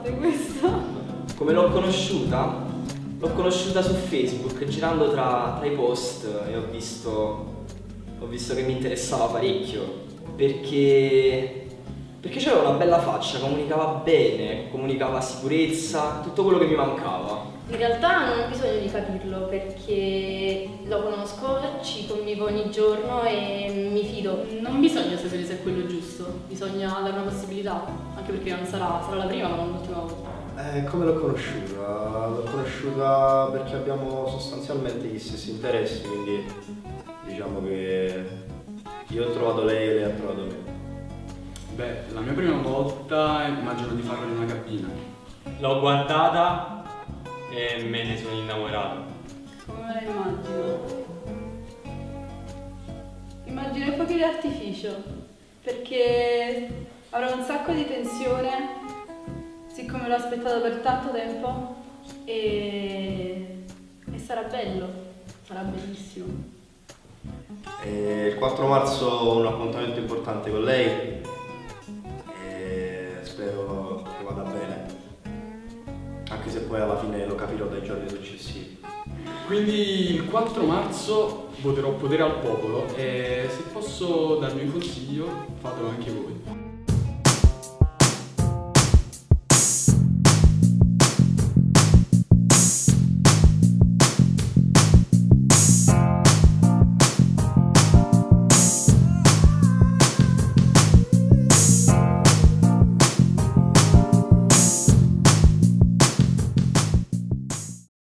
fate questo? Come l'ho conosciuta? L'ho conosciuta su Facebook, girando tra, tra i post e ho visto, ho visto che mi interessava parecchio. Perché, perché c'aveva una bella faccia, comunicava bene, comunicava sicurezza, tutto quello che mi mancava. In realtà non ho bisogno di capirlo perché lo conosco, ci convivo ogni giorno e mi fido. Non bisogna sapere se è quello giusto, bisogna dare una possibilità, anche perché non sarà, sarà la prima ma non l'ultima volta. Eh, come l'ho conosciuta? L'ho conosciuta perché abbiamo sostanzialmente gli stessi interessi, quindi diciamo che io ho trovato lei e lei ha trovato me. Beh, la mia prima volta immagino di farlo in una cabina. L'ho guardata e me ne sono innamorato. Come me la immagino? Immagino i fuochi d'artificio, perché avrò un sacco di tensione, siccome l'ho aspettato per tanto tempo, e, e sarà bello, sarà bellissimo. E il 4 marzo ho un appuntamento importante con lei anche se poi alla fine lo capirò dai giorni successivi. Quindi il 4 marzo voterò potere al popolo e se posso darvi un consiglio fatelo anche voi.